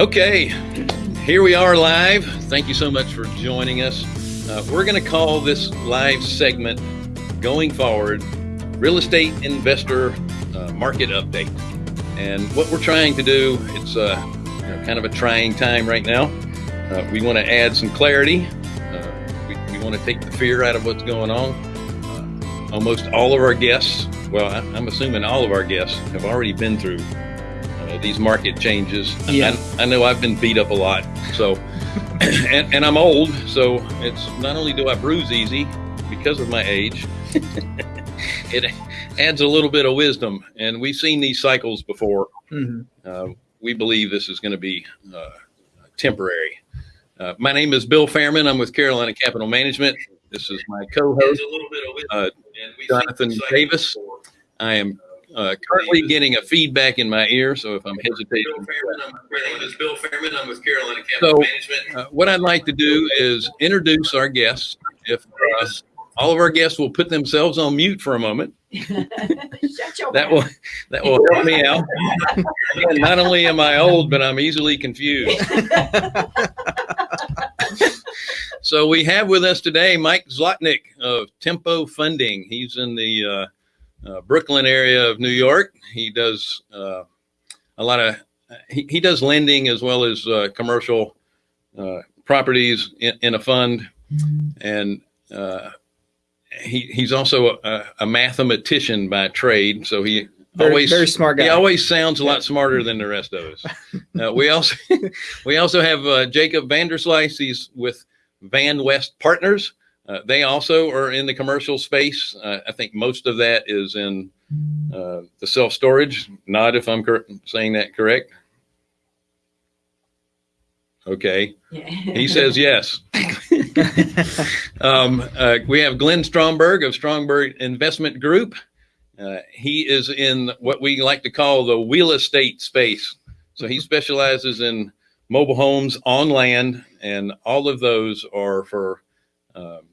Okay, here we are live. Thank you so much for joining us. Uh, we're going to call this live segment going forward real estate investor uh, market update. And what we're trying to do, it's uh, you know, kind of a trying time right now. Uh, we want to add some clarity. Uh, we, want to take the fear out of what's going on. Uh, almost all of our guests, well, I, I'm assuming all of our guests have already been through uh, these market changes. Yeah. I, I know I've been beat up a lot. So, and, and I'm old. So it's not only do I bruise easy because of my age, it adds a little bit of wisdom. And we've seen these cycles before. Mhm. Uh, we believe this is going to be uh, temporary. Uh, my name is Bill Fairman. I'm with Carolina Capital Management. This is my co-host, uh, Jonathan Davis. I am uh, currently getting a feedback in my ear, so if I'm hesitating, My name is Bill Fairman. I'm with Carolina So- Management. uh, what I'd like to do is introduce our guests. If uh, all of our guests will put themselves on mute for a moment, that will that will help me out. Not only am I old, but I'm easily confused. So we have with us today Mike Zlotnik of Tempo Funding. He's in the uh, Brooklyn area of New York. He does uh, a lot of he, he does lending as well as uh, commercial uh, properties in, in a fund, and uh, he he's also a, a mathematician by trade. So he Very, always very smart guy. he always sounds a lot smarter than the rest of us. Uh, we also we also have uh, Jacob Vanderslice. He's with Van West Partners. Uh, they also are in the commercial space. Uh, I think most of that is in uh, the self storage. Not if I'm saying that correct. Okay, he says yes. Um, uh, we have Glenn Stromberg of Stromberg Investment Group. Uh, he is in what we like to call the real estate space. So he specializes in mobile homes on land, and all of those are for um,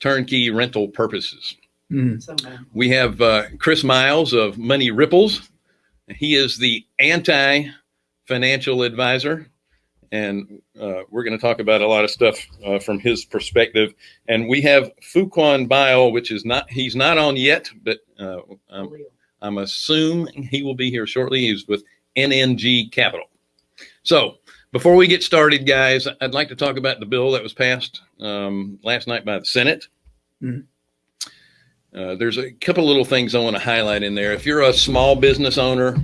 turnkey rental purposes. Mhm. We have uh, Chris Miles of Money Ripples. He is the anti financial advisor. And uh, we're going to talk about a lot of stuff uh, from his perspective. And we have Fuquan Bilal, which is not, he's not on yet, but uh, I'm, I'm assuming he will be here shortly. He's with NNG Capital. So before we get started, guys, I'd like to talk about the bill that was passed um, last night by the Senate. Mhm. Uh, there's a couple little things I want to highlight in there. If you're a small business owner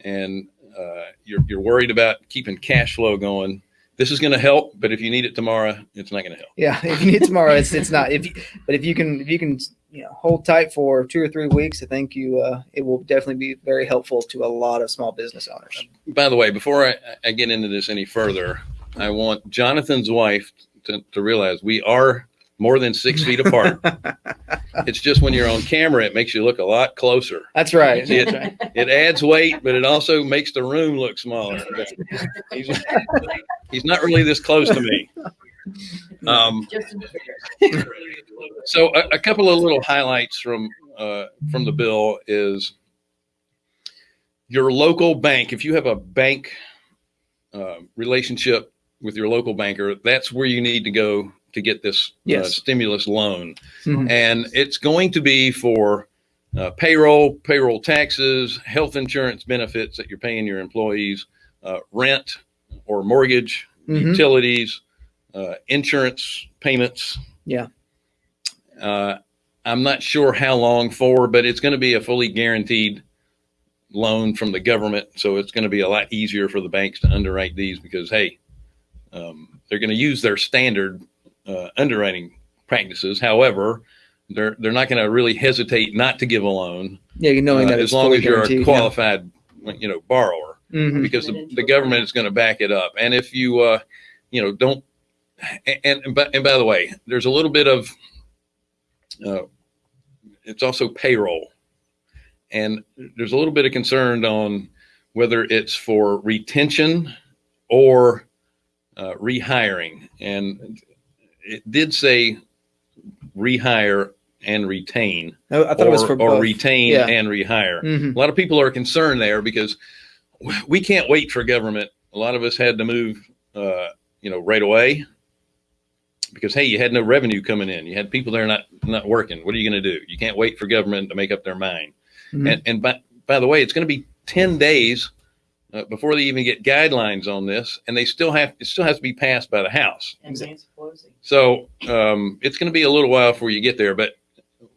and uh, you're, you're worried about keeping cash flow going, this is going to help. But if you need it tomorrow, it's not going to help. Yeah, if you need it tomorrow, it's it's not. If you, but if you can if you can you know hold tight for two or three weeks, I think you uh, it will definitely be very helpful to a lot of small business owners. By the way, before I, I get into this any further, I want Jonathan's wife to, to realize we are more than six feet apart. it's just when you're on camera, it makes you look a lot closer. That's right. See, That's right. It adds weight, but it also makes the room look smaller. He's, he's not really this close to me. Um, so a, a couple of little highlights from uh, from the bill is your local bank. If you have a bank uh, relationship with your local banker, that's where you need to go to get this uh, stimulus loan, Mhm. and it's going to be for uh, payroll, payroll taxes, health insurance benefits that you're paying your employees, uh, rent or mortgage, Mhm. utilities, uh, insurance payments. Yeah. Uh, I'm not sure how long for, but it's going to be a fully guaranteed loan from the government. So it's going to be a lot easier for the banks to underwrite these because, hey, um, they're going to use their standard uh, underwriting practices. However, they're they're not going to really hesitate not to give a loan Yeah, knowing uh, that as long as you're a yeah. qualified, you know, borrower Mhm. because the, the government is going to back it up. And if you, uh, you know, don't, and, and, by, and by the way, there's a little bit of, uh, it's also payroll. And there's a little bit of concern on whether it's for retention or uh, rehiring. And it did say rehire and retain, I, I thought or, it was for or both. retain Yeah. and rehire. Mhm. A lot of people are concerned there because we can't wait for government a lot of us had to move, uh, you know, right away because hey, you had no revenue coming in. You had people there not not working. What are you going to do? You can't wait for government to make up their mind. Mhm. And and by by the way, it's going to be ten days uh, before they even get guidelines on this, and they still have it still has to be passed by the House. And Nancy Pelosi. So um, it's going to be a little while before you get there. But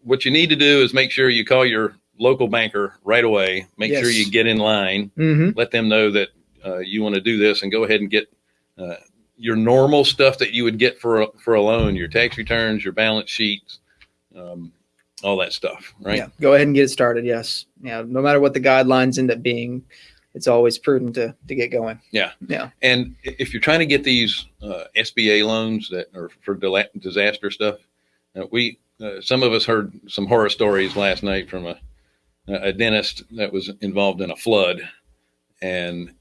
what you need to do is make sure you call your local banker right away. Make sure you get in line. Mhm. Let them know that uh, you want to do this, and go ahead and get uh, your normal stuff that you would get for a, for a loan, your tax returns, your balance sheets, um, all that stuff. Right? Yeah, go ahead and get it started. Yes. Yeah. No matter what the guidelines end up being, it's always prudent to, to get going. Yeah. Yeah. And if you're trying to get these uh, SBA loans that are for disaster stuff, uh, we uh, some of us heard some horror stories last night from a a dentist that was involved in a flood, and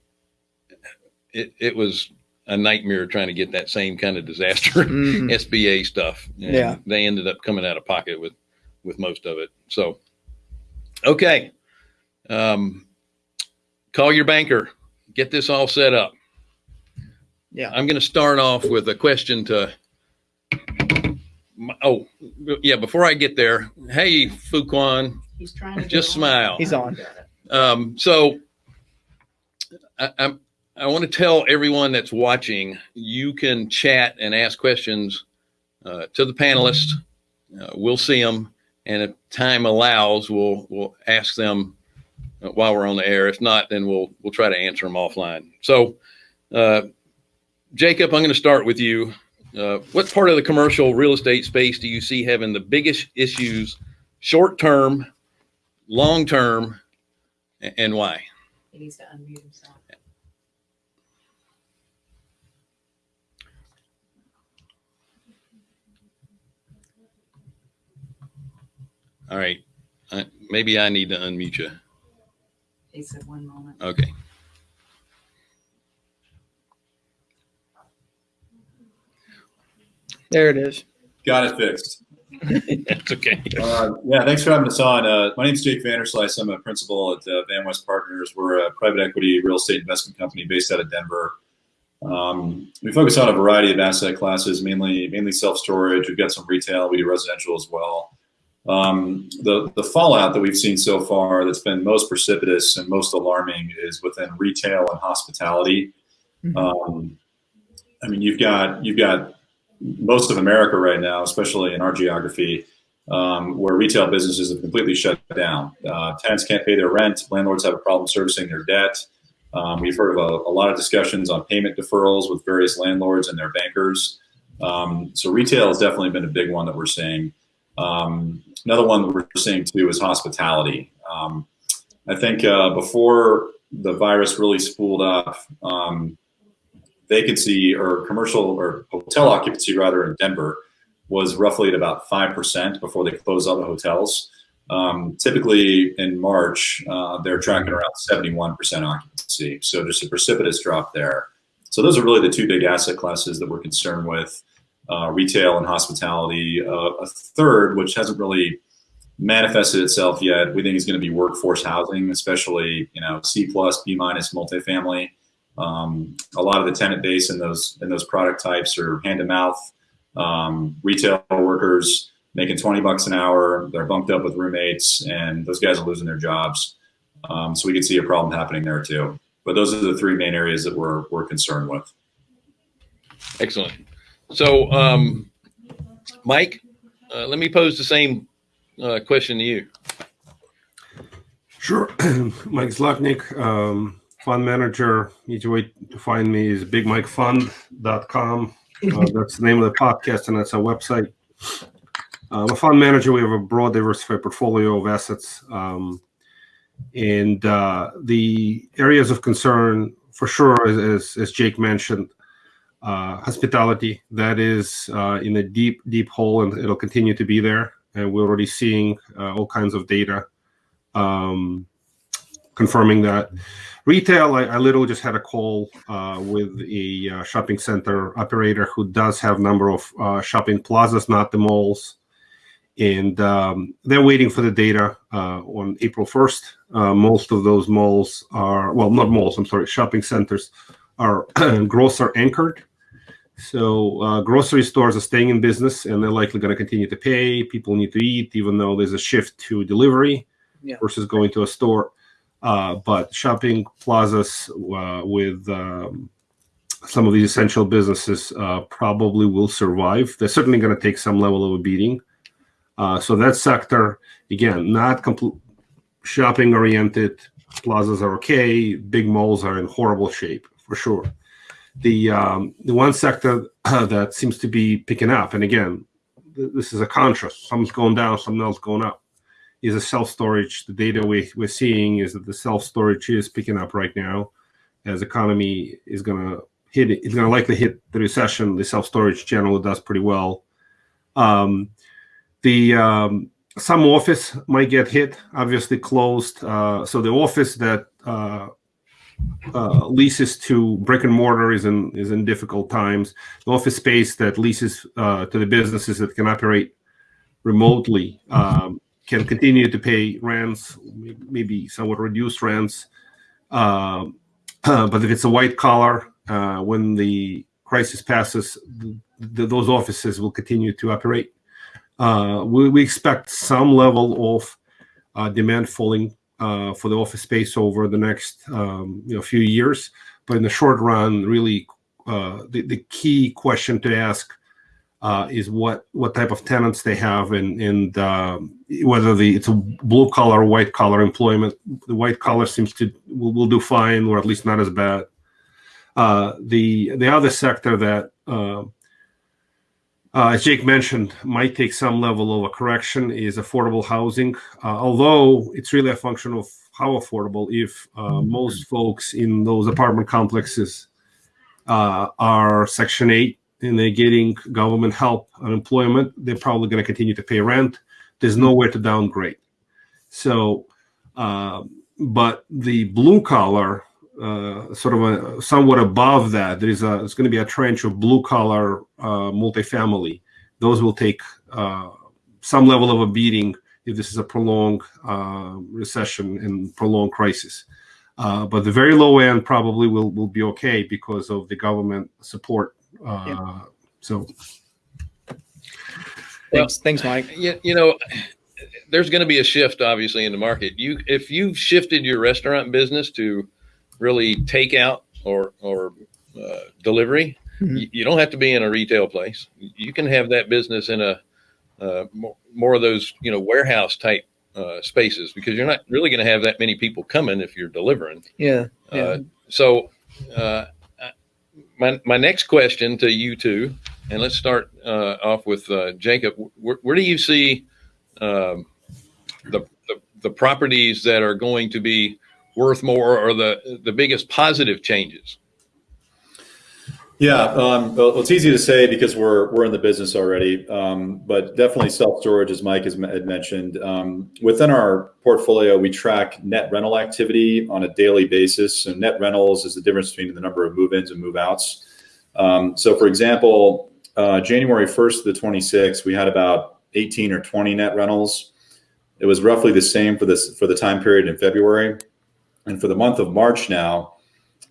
it it was a nightmare trying to get that same kind of disaster Mhm. SBA stuff. And Yeah. they ended up coming out of pocket with with most of it. So, okay, um, call your banker, get this all set up. Yeah. I'm going to start off with a question to. my- Oh, yeah. Before I get there, hey Fuquan, He's trying to. Just get on. smile. He's on. um, so I, I'm, I want to tell everyone that's watching, you can chat and ask questions uh, to the panelists. Uh, we'll see them, and if time allows, we'll we'll ask them while we're on the air. If not, then we'll we'll try to answer them offline. So, uh, Jacob, I'm going to start with you. Uh, what part of the commercial real estate space do you see having the biggest issues, short term, long term, and why? He needs to unmute himself. All right. Uh, maybe I need to unmute you. He said one moment. Okay. There it is. Got it fixed. That's okay. Uh, yeah, thanks for having us on. Uh, my name is Jake Vanderslice. I'm a principal at uh, Van West Partners. We're a private equity real estate investment company based out of Denver. Um, we focus on a variety of asset classes, mainly mainly self storage. We've got some retail. We do residential as well. Um, the the fallout that we've seen so far that's been most precipitous and most alarming is within retail and hospitality. Mhm. Um, I mean, you've got you've got most of America right now, especially in our geography, um, where retail businesses have completely shut down. Uh, tenants can't pay their rent. Landlords have a problem servicing their debt. Um, we've heard of a, a lot of discussions on payment deferrals with various landlords and their bankers. Um, so retail has definitely been a big one that we're seeing. Um, another one that we're seeing too is hospitality. Um, I think uh, before the virus really spooled up, um, vacancy or commercial or hotel occupancy rather in Denver was roughly at about 5% before they closed all the hotels. Um, typically in March, uh, they're tracking around 71% occupancy. So just a precipitous drop there. So those are really the two big asset classes that we're concerned with, uh, retail and hospitality. Uh, a third, which hasn't really manifested itself yet, we think is going to be workforce housing, especially, you know, C plus, B minus multifamily. Um, a lot of the tenant base in those in those product types are hand to mouth um, retail workers making 20 bucks an hour. They're bunked up with roommates, and those guys are losing their jobs. Um, so we could see a problem happening there too. But those are the three main areas that we're we're concerned with. Excellent. So, um, Mike, uh, let me pose the same uh, question to you. Sure. Mike Zlotnik, um, fund manager. Easy way to find me is bigmikefund.com. Uh, that's the name of the podcast, and that's our website. I'm a fund manager. We have a broad, diversified portfolio of assets. Um, and uh, the areas of concern, for sure, as, as Jake mentioned, uh, hospitality, that is uh, in a deep, deep hole, and it'll continue to be there. And we're already seeing uh, all kinds of data um, confirming that. Retail, I, I literally just had a call uh, with a uh, shopping center operator who does have number of shopping plazas, not the malls, and um, they're waiting for the data on April 1st. Uh, most of those malls are well, not malls. I'm sorry, shopping centers are grocer anchored. So uh, grocery stores are staying in business, and they're likely going to continue to pay. People need to eat, even though there's a shift to delivery Yeah. versus going to a store. Uh, but shopping plazas uh, with um, some of these essential businesses uh, probably will survive. They're certainly going to take some level of a beating. Uh, so that sector, again, not complete shopping oriented. Plazas are okay. Big malls are in horrible shape for sure. The um, the one sector that seems to be picking up, and again, th- this is a contrast. Some's going down, something else going up. Is a self storage. The data we, we're seeing is that the self storage is picking up right now, as economy is going to hit. It's going to likely hit the recession. The self storage generally does pretty well. Um, the um, some office might get hit, obviously closed. Uh, so the office that uh, uh, leases to brick and mortar is in is in difficult times. The office space that leases uh, to the businesses that can operate remotely um, can continue to pay rents, maybe somewhat reduced rents. Um, but if it's a white collar, uh, when the crisis passes, th- th- those offices will continue to operate. Uh, we, we expect some level of uh, demand falling uh, for the office space over the next um, you know few years. But in the short run, really, uh, the, the key question to ask uh, is what what type of tenants they have and and um, whether the it's a blue collar white collar employment. The white collar seems to will, will do fine, or at least not as bad. Uh, the the other sector that uh, uh, as Jake mentioned, might take some level of a correction is affordable housing. Uh, although it's really a function of how affordable. If uh, most folks in those apartment complexes uh, are Section 8 and they're getting government help on employment, they're probably going to continue to pay rent. There's nowhere to downgrade. So, uh, but the blue collar, uh, sort of a, somewhat above that, there is a there's going to be a trench of blue collar uh, multifamily. Those will take uh, some level of a beating if this is a prolonged uh, recession and prolonged crisis. Uh, but the very low end probably will will be okay because of the government support. Uh, So Thanks, thanks, Mike. you, you know there's going to be a shift obviously in the market you if you've shifted your restaurant business to really takeout or or uh, delivery Mhm. you, you don't have to be in a retail place you can have that business in a uh, more, more of those you know warehouse type uh, spaces because you're not really going to have that many people coming if you're delivering Yeah, yeah. uh, so, uh, my my next question to you two, and let's start uh, off with uh, Jacob. Where, where do you see um, the, the the properties that are going to be worth more, or the the biggest positive changes? Yeah, um, well, it's easy to say because we're we're in the business already, um, but definitely self storage, as Mike has had mentioned. Um, within our portfolio, we track net rental activity on a daily basis. So net rentals is the difference between the number of move-ins and move-outs. Um, so, for example, uh, January 1st to the 26th, we had about 18 or 20 net rentals. It was roughly the same for this for the time period in February, and for the month of March now.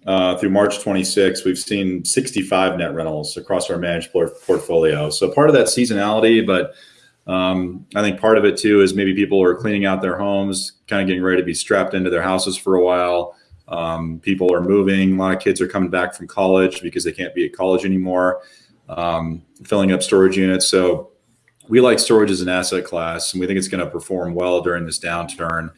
Uh, through March 26, we've seen 65 net rentals across our managed portfolio. So part of that seasonality, but um, I think part of it too is maybe people are cleaning out their homes, kind of getting ready to be strapped into their houses for a while. Um, people are moving. A lot of kids are coming back from college because they can't be at college anymore, um, filling up storage units. So we like storage as an asset class, and we think it's going to perform well during this downturn.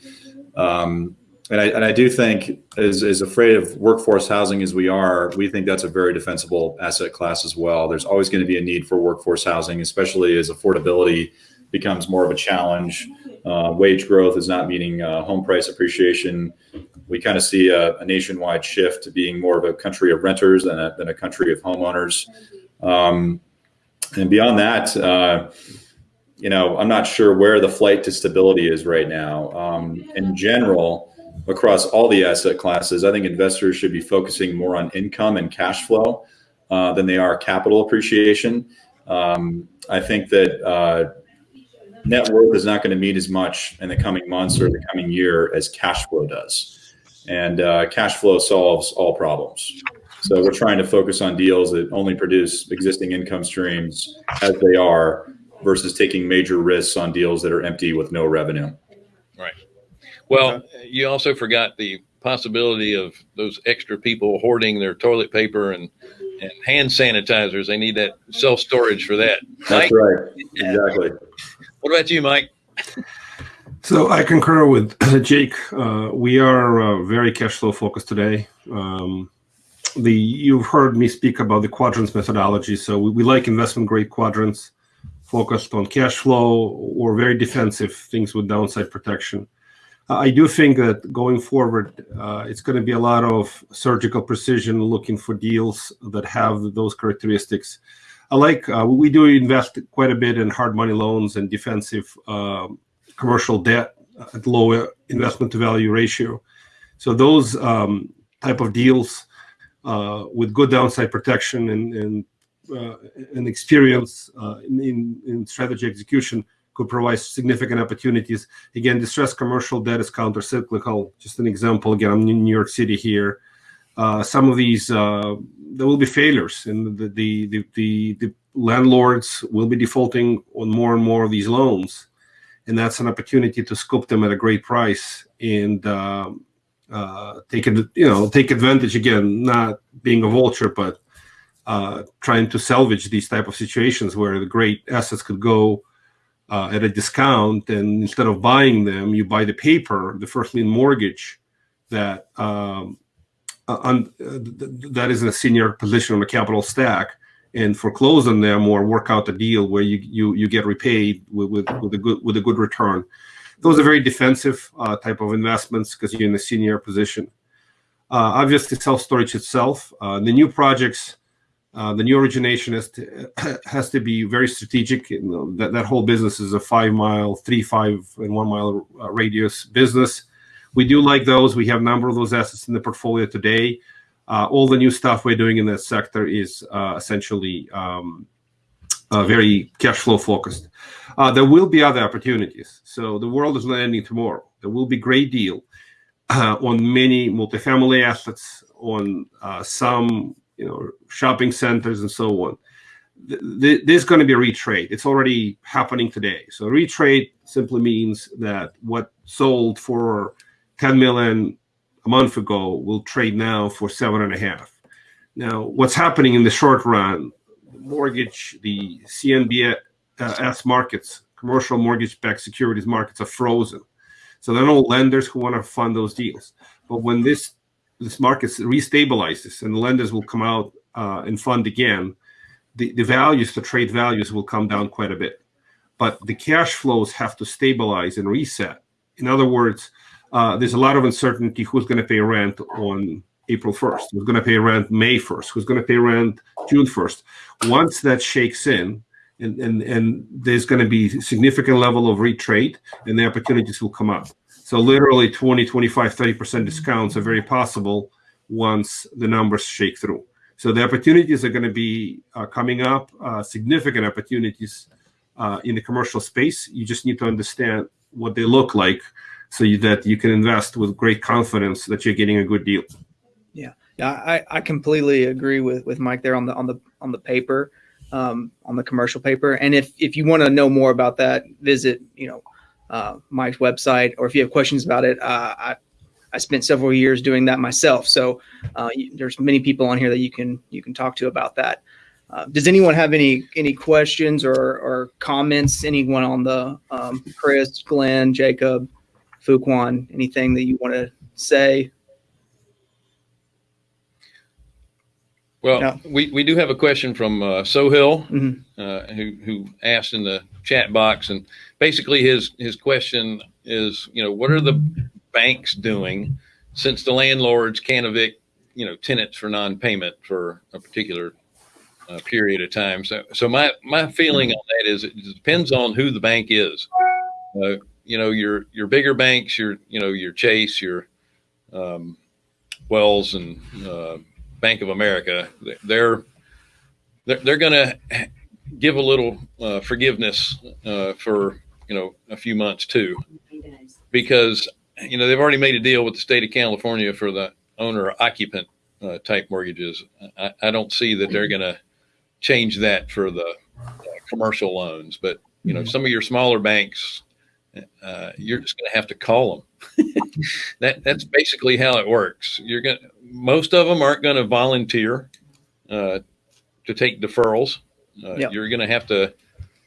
Um, and I, and I do think, as, as afraid of workforce housing as we are, we think that's a very defensible asset class as well. There's always going to be a need for workforce housing, especially as affordability becomes more of a challenge. Uh, wage growth is not meeting uh, home price appreciation. We kind of see a, a, nationwide shift to being more of a country of renters than a, than a country of homeowners. Um, and beyond that, uh, you know, I'm not sure where the flight to stability is right now. Um, in general, across all the asset classes, I think investors should be focusing more on income and cash flow uh, than they are capital appreciation. Um, I think that uh, net worth is not going to mean as much in the coming months or the coming year as cash flow does. And uh, cash flow solves all problems. So we're trying to focus on deals that only produce existing income streams as they are versus taking major risks on deals that are empty with no revenue. Well, you also forgot the possibility of those extra people hoarding their toilet paper and, and hand sanitizers. They need that self storage for that. Mike, That's right. Exactly. what about you, Mike? So I concur with Jake. Uh, we are uh, very cash flow focused today. Um, the you've heard me speak about the quadrants methodology. So we, we like investment grade quadrants, focused on cash flow or very defensive things with downside protection. Uh, I do think that going forward, uh, it's going to be a lot of surgical precision, looking for deals that have those characteristics. I like uh, we do invest quite a bit in hard money loans and defensive. Um, commercial debt at lower investment to value ratio. So those um, type of deals uh, with good downside protection and and, uh, and experience uh, in, in strategy execution could provide significant opportunities. Again, distressed commercial debt is countercyclical. Just an example. Again, I'm in New York City here. Uh, some of these uh, there will be failures, and the the, the the the landlords will be defaulting on more and more of these loans and that's an opportunity to scoop them at a great price and um, uh, take it, you know, take advantage again, not being a vulture, but uh, trying to salvage these type of situations where the great assets could go uh, at a discount, and instead of buying them, you buy the paper, the first lien mortgage that um, on, that is in a senior position on the capital stack and foreclose on them or work out a deal where you you, you get repaid with, with, with a good with a good return. Those are very defensive uh, type of investments because you're in a senior position. Uh, obviously, self storage itself, uh, the new projects, uh, the new origination has to, be very strategic. You know, that that whole business is a five mile, three five and one mile uh, radius business. We do like those. We have a number of those assets in the portfolio today uh, all the new stuff we're doing in that sector is uh, essentially um, uh, very cash flow focused. There will be other opportunities. So the world is not ending tomorrow. There will be great deal on many multifamily assets, on some you know shopping centers and so on. Th- there's going to be a retrade. It's already happening today. So retrade simply means that what sold for 10 million a month ago will trade now for seven and a half. Now, what's happening in the short run, the mortgage, the CMBS markets, commercial mortgage-backed securities markets are frozen. So there are no lenders who want to fund those deals. But when this this market restabilizes and the lenders will come out uh, and fund again, the, the values, the trade values will come down quite a bit. But the cash flows have to stabilize and reset. In other words, uh, there's a lot of uncertainty who's going to pay rent on April 1st, who's going to pay rent May 1st, who's going to pay rent June 1st. Once that shakes in, and, and, and there's going to be significant level of retrade and the opportunities will come up. So literally 20, 25, 30% discounts are very possible once the numbers shake through. So the opportunities are going to be uh, coming up, uh, significant opportunities uh, in the commercial space. You just need to understand what they look like so you, that you can invest with great confidence that you're getting a good deal. Yeah, yeah, I, I completely agree with, with Mike there on the on the on the paper, um, on the commercial paper. And if if you want to know more about that, visit you know uh, Mike's website, or if you have questions about it, uh, I I spent several years doing that myself. So uh, there's many people on here that you can you can talk to about that. Uh, does anyone have any any questions or, or comments? Anyone on the um, Chris, Glenn, Jacob, Fuquan, anything that you want to say? Well, No. we, we do have a question from uh, Sohill, Mhm. uh, who who asked in the chat box, and basically his his question is, you know, what are the banks doing since the landlords can't evict, you know, tenants for non-payment for a particular uh, period of time? So, so my my feeling on that is it depends on who the bank is. Uh, you know, your your bigger banks, your you know your Chase, your um, Wells, and uh, Bank of America, they're they're, they're going to give a little uh, forgiveness uh, for you know a few months too, because you know they've already made a deal with the state of California for the owner occupant uh, type mortgages. I, I don't see that they're going to change that for the uh, commercial loans. But you know, some of your smaller banks, uh, you're just going to have to call them. that that's basically how it works. You're going to most of them aren't going to volunteer uh, to take deferrals. Uh, Yep. You're going to have to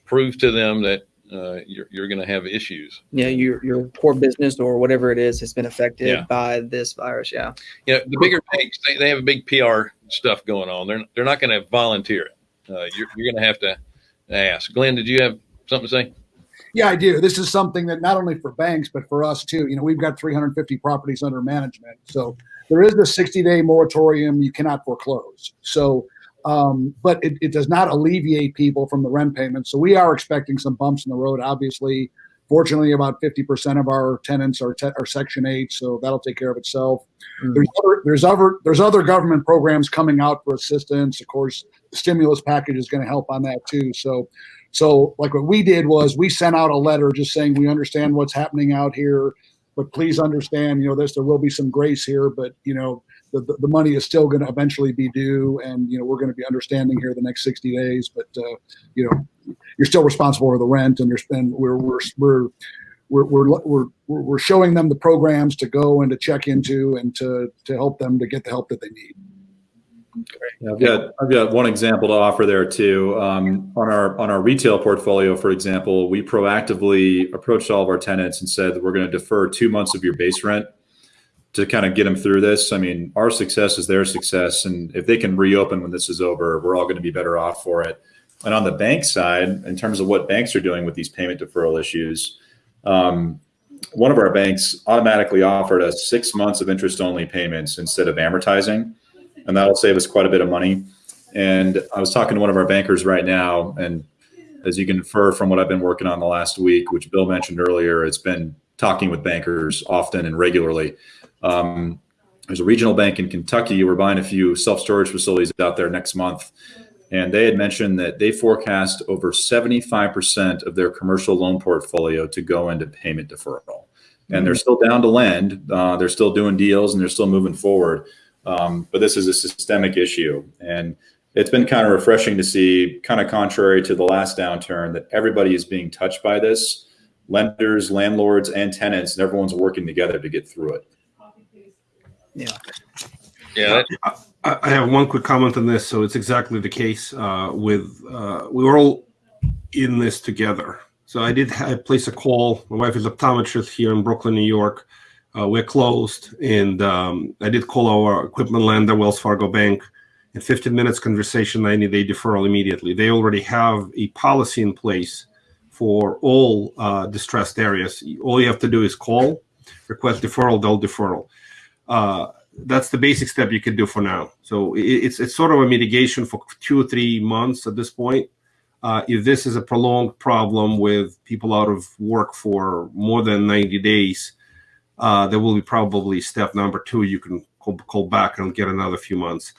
prove to them that uh, you're, you're going to have issues. Yeah, your your core business or whatever it is has been affected Yeah. by this virus. Yeah. You know, the bigger banks they, they have a big PR stuff going on. They're they're not going to volunteer it. Uh, you're you're going to have to ask. Glenn, did you have something to say? Yeah, I do. This is something that not only for banks, but for us too. You know, we've got 350 properties under management. So there is a 60 day moratorium. You cannot foreclose. So, um, but it, it does not alleviate people from the rent payments. So we are expecting some bumps in the road. Obviously, fortunately, about 50% of our tenants are, te- are Section 8. So that'll take care of itself. Mm. There's other, there's other, there's other government programs coming out for assistance. Of course, the stimulus package is going to help on that too. So, so like what we did was we sent out a letter just saying we understand what's happening out here, but please understand, you know, this there will be some grace here, but you know, the, the, money is still going to eventually be due, and you know we're going to be understanding here the next 60 days. But uh, you know, you're still responsible for the rent, and there's and we're we're we're we're, we're, we're, we're we're showing them the programs to go and to check into and to, to help them to get the help that they need. Yeah, I've got I've got one example to offer there too. Um, on our on our retail portfolio, for example, we proactively approached all of our tenants and said that we're going to defer two months of your base rent to kind of get them through this. I mean, our success is their success, and if they can reopen when this is over, we're all going to be better off for it. And on the bank side, in terms of what banks are doing with these payment deferral issues, um, one of our banks automatically offered us six months of interest only payments instead of amortizing and that'll save us quite a bit of money. And I was talking to one of our bankers right now, and as you can infer from what I've been working on the last week, which Bill mentioned earlier, it's been talking with bankers often and regularly. Um, there's a regional bank in Kentucky. We're buying a few self storage facilities out there next month. And they had mentioned that they forecast over 75% of their commercial loan portfolio to go into payment deferral. And they're still down to lend. Uh, they're still doing deals and they're still moving forward. Um, but this is a systemic issue. And it's been kind of refreshing to see, kind of contrary to the last downturn, that everybody is being touched by this lenders, landlords, and tenants, and everyone's working together to get through it. Yeah, I, I have one quick comment on this. So it's exactly the case uh, with uh, we were all in this together. So I did I place a call. My wife is optometrist here in Brooklyn, New York. Uh, we're closed, and um, I did call our equipment lender, Wells Fargo Bank. In 15 minutes conversation, 90 day deferral immediately. They already have a policy in place for all uh, distressed areas. All you have to do is call, request deferral, they'll deferral. Uh, that's the basic step you can do for now. So it, it's it's sort of a mitigation for two or three months at this point. Uh, if this is a prolonged problem with people out of work for more than 90 days, uh, there will be probably step number two. You can call, call back and get another few months.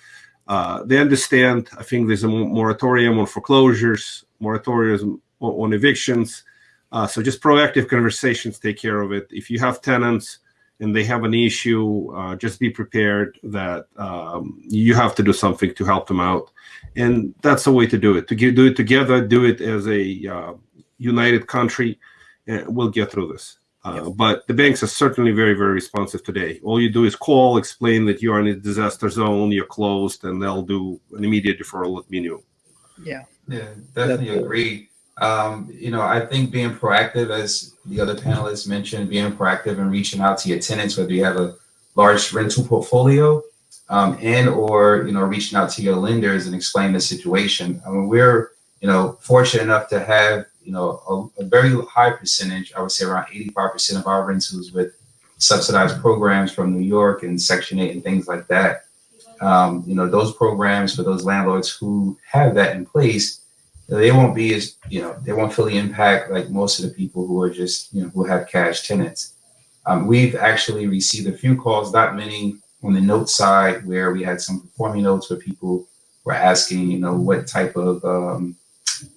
Uh, they understand. I think there's a moratorium on foreclosures, moratorium on, on evictions. Uh, so just proactive conversations take care of it. If you have tenants and they have an issue, uh, just be prepared that um, you have to do something to help them out. And that's the way to do it. To do it together, do it as a uh, united country, and we'll get through this. Uh, But the banks are certainly very, very responsive today. All you do is call, explain that you are in a disaster zone, you're closed, and they'll do an immediate deferral at menu. Yeah. Yeah, definitely That's- agree. Um, you know, I think being proactive, as the other panelists mentioned, being proactive and reaching out to your tenants, whether you have a large rental portfolio, um, and or you know, reaching out to your lenders and explain the situation. I mean, we're you know fortunate enough to have you know a, a very high percentage. I would say around eighty-five percent of our rentals with subsidized programs from New York and Section Eight and things like that. Um, you know, those programs for those landlords who have that in place they won't be as you know they won't feel the impact like most of the people who are just you know who have cash tenants um, we've actually received a few calls not many on the note side where we had some performing notes where people were asking you know what type of um,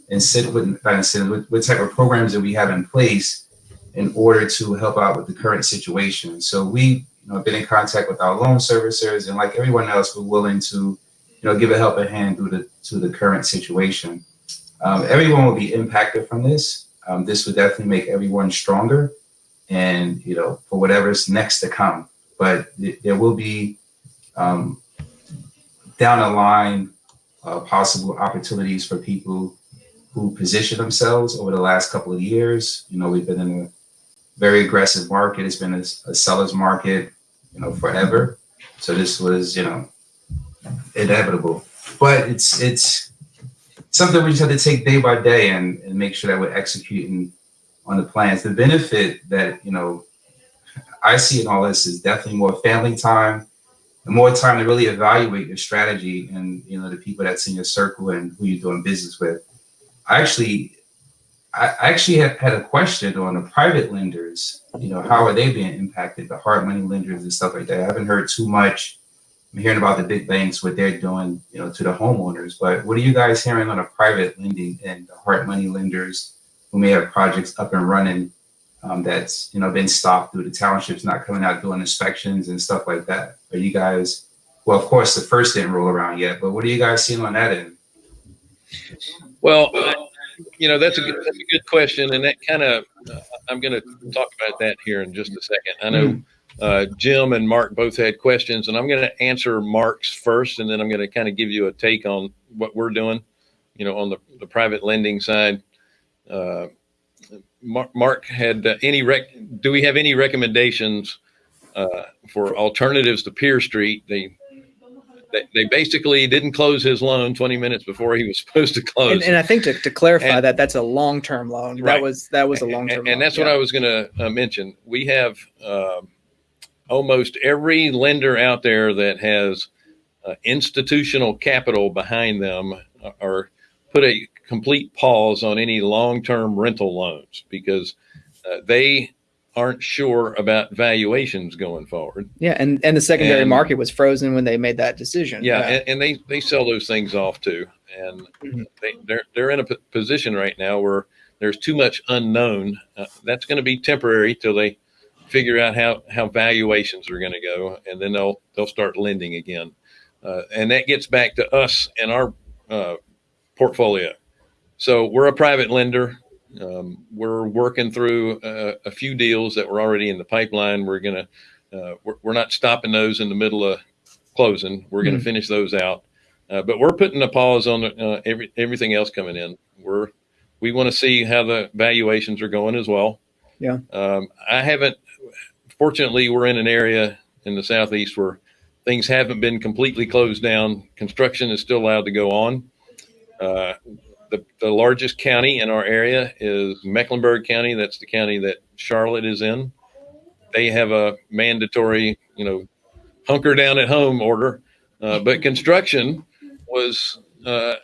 incentive not incentive what, what type of programs that we have in place in order to help out with the current situation so we you know, been in contact with our loan servicers, and like everyone else, we're willing to, you know, give a helping hand through the to the current situation. Um, everyone will be impacted from this. Um, this would definitely make everyone stronger, and you know, for whatever's next to come. But th- there will be um, down the line uh, possible opportunities for people who position themselves over the last couple of years. You know, we've been in a very aggressive market. It's been a, a seller's market, you know, forever. So this was, you know, inevitable. But it's it's something we just have to take day by day and, and make sure that we're executing on the plans. The benefit that, you know, I see in all this is definitely more family time and more time to really evaluate your strategy and you know the people that's in your circle and who you're doing business with. I actually I actually had, had a question on the private lenders, you know, how are they being impacted, the hard money lenders and stuff like that. I haven't heard too much. I'm hearing about the big banks, what they're doing, you know, to the homeowners. But what are you guys hearing on the private lending and the hard money lenders who may have projects up and running um, that's, you know, been stopped through the townships not coming out doing inspections and stuff like that? Are you guys, well, of course, the first didn't roll around yet, but what are you guys seeing on that end? Well, you know that's a good, that's a good question, and that kind of uh, I'm going to talk about that here in just a second. I know uh, Jim and Mark both had questions, and I'm going to answer Mark's first, and then I'm going to kind of give you a take on what we're doing, you know, on the, the private lending side. Uh, Mark, Mark had uh, any rec? Do we have any recommendations uh, for alternatives to PeerStreet? They they, basically didn't close his loan 20 minutes before he was supposed to close. And, and I think to, to clarify And- that, that's a long-term loan. Right. That was that was a long-term and, loan. and that's what. I was going to uh, mention. We have um almost every lender out there that has uh, institutional capital behind them or put a complete pause on any long-term rental loans because uh, they aren't sure about valuations going forward. Yeah, and and the secondary And- market was frozen when they made that decision. Yeah, And, and they they sell those things off too, and Mhm. they they're they're in a p- position right now where there's too much unknown. Uh, that's going to be temporary till they figure out how how valuations are going to go, and then they'll they'll start lending again. Uh, and that gets back to us and our uh, portfolio. So we're a private lender. Um, we're working through uh, a few deals that were already in the pipeline. We're gonna uh, we're, we're not stopping those in the middle of closing. We're going to finish those out, uh, but we're putting a pause on uh, every everything else coming in. We're we want to see how the valuations are going as well. Yeah. Um, I haven't. Fortunately, we're in an area in the southeast where things haven't been completely closed down. Construction is still allowed to go on. Uh, the, the largest county in our area is Mecklenburg County. That's the county that Charlotte is in. They have a mandatory, you know, hunker down at home order. Uh, but construction was uh,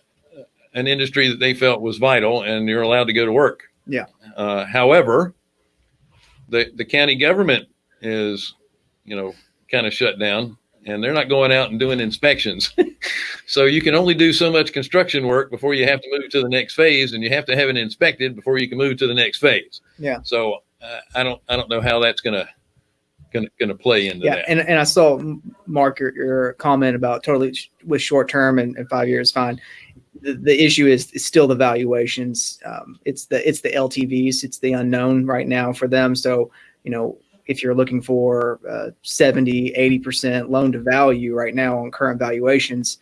an industry that they felt was vital, and you're allowed to go to work. Yeah. Uh, however, the the county government is, you know, kind of shut down, and they're not going out and doing inspections. so you can only do so much construction work before you have to move to the next phase, and you have to have it inspected before you can move to the next phase. Yeah. So uh, I don't I don't know how that's gonna gonna gonna play into yeah, that. and, and I saw Mark your, your comment about totally sh- with short term and, and five years fine. The, the issue is, is still the valuations. Um, it's the it's the LTVs. It's the unknown right now for them. So you know if you're looking for uh, 70, 80 percent loan to value right now on current valuations,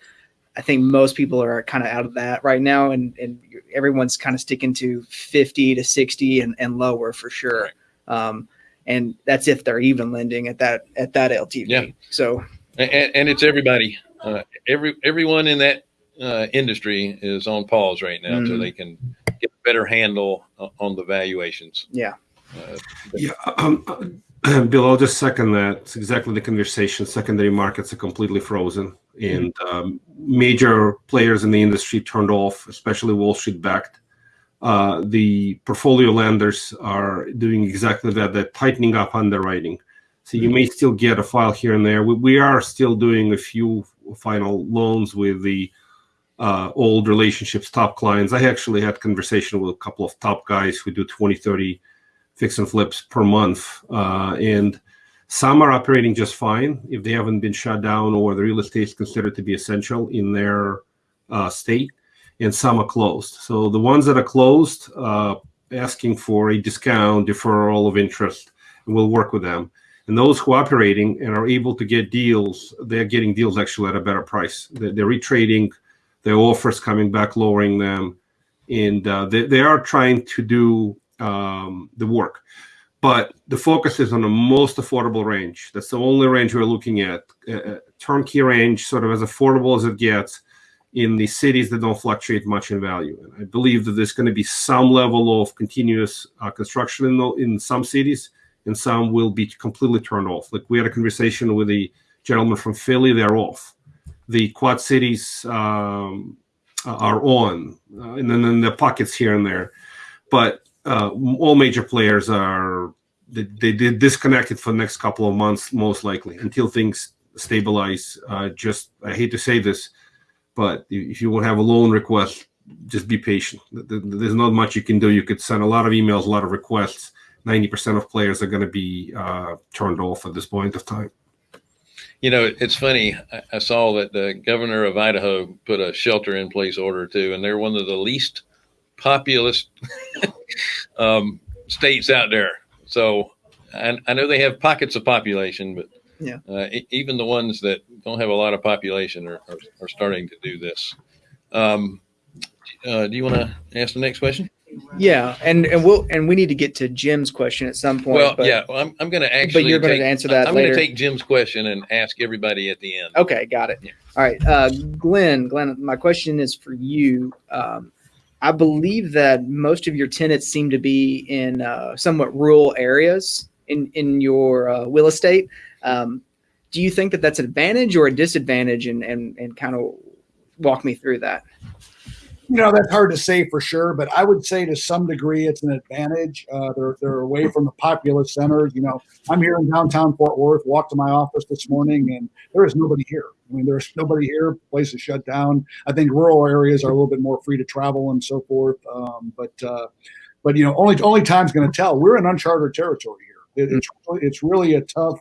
I think most people are kind of out of that right now, and and everyone's kind of sticking to 50 to 60 and, and lower for sure. Um, and that's if they're even lending at that at that LTV. Yeah. So and, and it's everybody. Uh, every everyone in that uh, industry is on pause right now, so Mhm. they can get a better handle o- on the valuations. yeah, Uh, Yeah, um, uh, Bill, I'll just second that. It's exactly the conversation. Secondary markets are completely frozen, and um, major players in the industry turned off, especially Wall Street backed. Uh, the portfolio lenders are doing exactly that. They're tightening up underwriting. So you may still get a file here and there. We, we are still doing a few final loans with the uh, old relationships, top clients. I actually had conversation with a couple of top guys who do 20, 30 fix and flips per month. Uh, and Some are operating just fine if they haven't been shut down or the real estate is considered to be essential in their uh, state, and some are closed. So the ones that are closed, uh, asking for a discount, deferral of interest, and we'll work with them. And those who are operating and are able to get deals, they're getting deals actually at a better price. They're, they're retrading their offers, coming back, lowering them, and uh, they, they are trying to do um, the work. But the focus is on the most affordable range. That's the only range we're looking at. Uh, turnkey range, sort of as affordable as it gets in the cities that don't fluctuate much in value. And I believe that there's going to be some level of continuous uh, construction in, the, in some cities, and some will be completely turned off. Like we had a conversation with a gentleman from Philly, they're off. The Quad Cities um, are on, uh, and then, then the pockets here and there. But uh, all major players are they, they, disconnected for the next couple of months, most likely, until things stabilize. Uh, just I hate to say this, but if you have a loan request, just be patient. There's not much you can do. You could send a lot of emails, a lot of requests. Ninety percent of players are going to be uh, turned off at this point of time. You know, it's funny. I saw that the governor of Idaho put a shelter in place order too, and they're one of the least populous um, states out there. So I, I, know they have pockets of population, but yeah, uh, even the ones that don't have a lot of population are, are, are starting to do this. Um, uh, do you want to ask the next question? Yeah, and and we'll and we need to get to Jim's question at some point. Well, but, yeah, well, I'm, I'm going to actually. but you're going to answer that I'm going to take Jim's question and ask everybody at the end. Okay, got it. Yeah. All right, uh, Glenn. Glenn, my question is for you. Um, I believe that most of your tenants seem to be in uh, somewhat rural areas in in your uh, real estate. Um, do you think that that's an advantage or a disadvantage? And and and kind of walk me through that. You know, that's hard to say for sure, but I would say to some degree it's an advantage. Uh, they're, they're away from the populous centers. You know, I'm here in downtown Fort Worth, walked to my office this morning, and there is nobody here. I mean, there's nobody here. Place is shut down. I think rural areas are a little bit more free to travel and so forth. Um, but, uh, but you know, only only time's going to tell. We're in uncharted territory here. It, it's it's really a tough.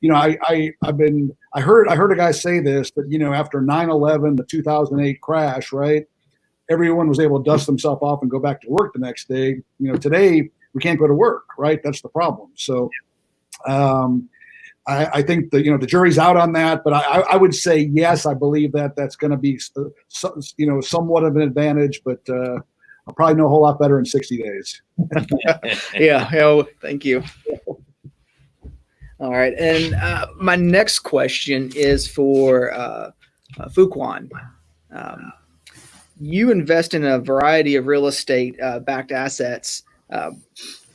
You know, I, I I've been I heard I heard a guy say this that you know after 9/11, the 2008 crash, right? Everyone was able to dust themselves off and go back to work the next day. You know, today we can't go to work, right? That's the problem. So, um, I, I think the you know the jury's out on that, but I, I would say yes, I believe that that's going to be so, you know somewhat of an advantage, but uh, I'll probably know a whole lot better in sixty days. yeah. Oh, thank you. All right, and uh, my next question is for uh, uh, Fuquan. Um, you invest in a variety of real estate uh, backed assets. Uh,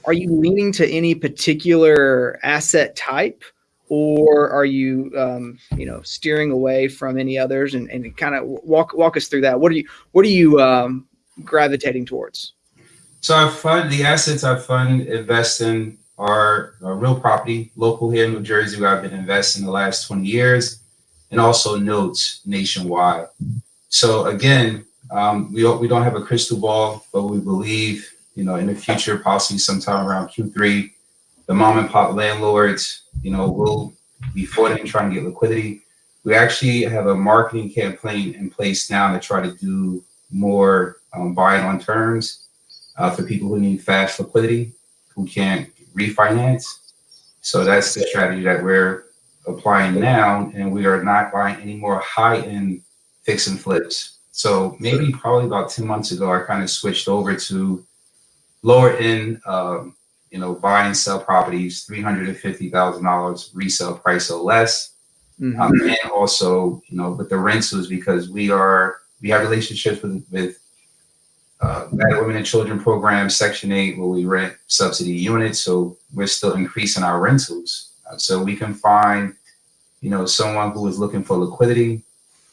are you leaning to any particular asset type, or are you, um, you know, steering away from any others? And, and kind of walk walk us through that. What are you What are you um, gravitating towards? So I fund the assets I fund invest in are uh, real property, local here in New Jersey, where I've been investing the last 20 years, and also notes nationwide. So again, um, we don't, we don't have a crystal ball, but we believe, you know, in the future, possibly sometime around Q3, the mom and pop landlords, you know, will be flooding, trying to get liquidity. We actually have a marketing campaign in place now to try to do more um, buying on terms uh, for people who need fast liquidity, who can't refinance. So that's the strategy that we're applying now, and we are not buying any more high-end fix and flips. So maybe probably about 10 months ago, I kind of switched over to lower end, um, you know, buy and sell properties, $350,000 resale price or less. Mhm. Um, and also, you know, with the rentals, because we are, we have relationships with, with uh, Women and Children Program, Section 8, where we rent subsidy units. So we're still increasing our rentals. Uh, so we can find, you know, someone who is looking for liquidity,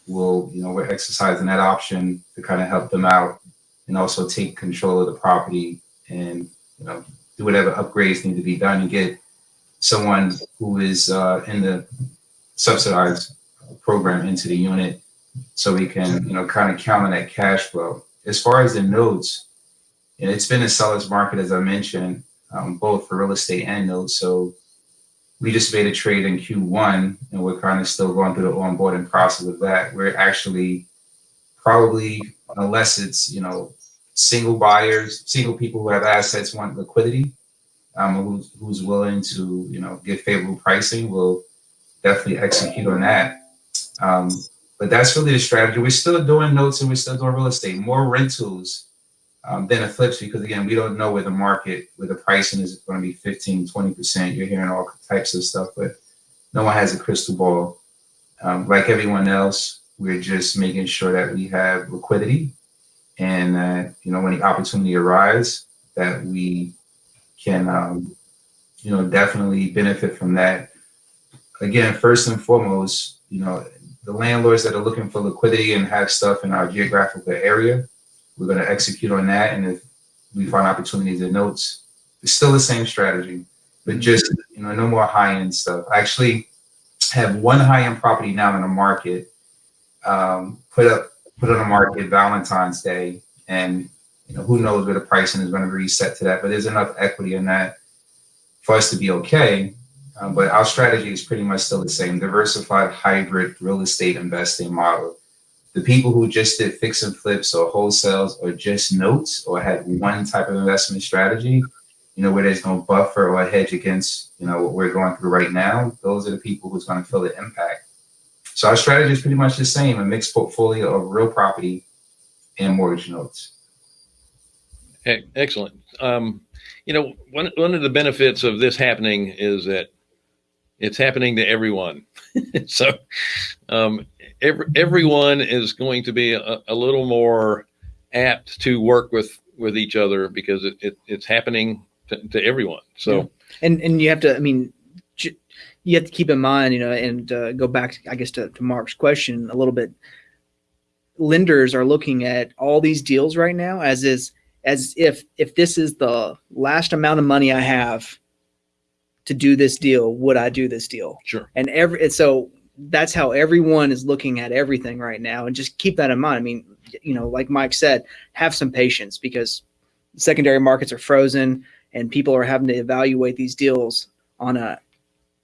will, you know, we're exercising that option to kind of help them out and also take control of the property and, you know, do whatever upgrades need to be done and get someone who is uh, in the subsidized program into the unit so we can, you know, kind of count on that cash flow. As far as the notes, you know, it's been a seller's market, as I mentioned, um, both for real estate and notes. So we just made a trade in Q1 and we're kind of still going through the onboarding process of that. We're actually probably, unless it's, you know, single buyers, single people who have assets want liquidity, um, who's, who's willing to, you know, get favorable pricing, will definitely execute on that. Um, but that's really the strategy. We're still doing notes and we're still doing real estate, more rentals um, than a flips because again, we don't know where the market, where the pricing is going to be 15, 20%. You're hearing all types of stuff, but no one has a crystal ball. Um, like everyone else, we're just making sure that we have liquidity and that, you know, when the opportunity arises, that we can, um, you know, definitely benefit from that. Again, first and foremost, you know, the landlords that are looking for liquidity and have stuff in our geographical area, we're going to execute on that. And if we find opportunities in notes, it's still the same strategy, but just, you know, no more high end stuff. I actually have one high end property now in the market, um, put up, put on the market Valentine's Day. And, you know, who knows where the pricing is going to reset to that, but there's enough equity in that for us to be okay. Um, but our strategy is pretty much still the same diversified hybrid real estate investing model the people who just did fix and flips or wholesales or just notes or had one type of investment strategy, you know, where there's no buffer or hedge against, you know, what we're going through right now, those are the people who's going to feel the impact. So our strategy is pretty much the same, a mixed portfolio of real property and mortgage notes. Excellent. Um, you know, one, one of the benefits of this happening is that it's happening to everyone. so um, every, everyone is going to be a, a, little more apt to work with with each other because it, it it's happening to, to, everyone. So yeah. and and you have to, I mean, you have to keep in mind, you know, and uh, go back, I guess, to, to Mark's question a little bit. Lenders are looking at all these deals right now as is as if if this is the last amount of money I have to do this deal, would I do this deal? Sure. And every and so that's how everyone is looking at everything right now. And just keep that in mind. I mean, you know, like Mike said, have some patience because secondary markets are frozen and people are having to evaluate these deals on a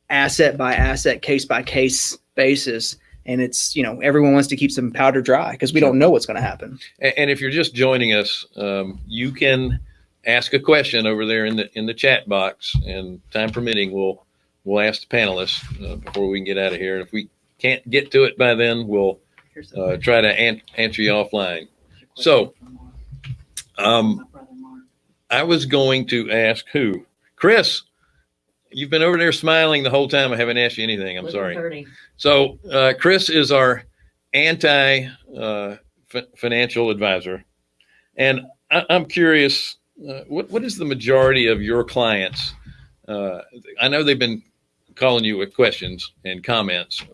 asset by asset, case by case basis. And it's, you know, everyone wants to keep some powder dry because we don't know what's going to happen. And if you're just joining us, um, you can ask a question over there in the in the chat box, and time permitting, we'll we'll ask the panelists uh, before we can get out of here. And if we can't get to it by then, we'll uh, try to an- answer you offline. So, um, I was going to ask who, Chris. You've been over there smiling the whole time. I haven't asked you anything. I'm sorry. So, uh, Chris is our anti uh, f- financial advisor, and I- I'm curious uh, what what is the majority of your clients? Uh, I know they've been calling you with questions and comments.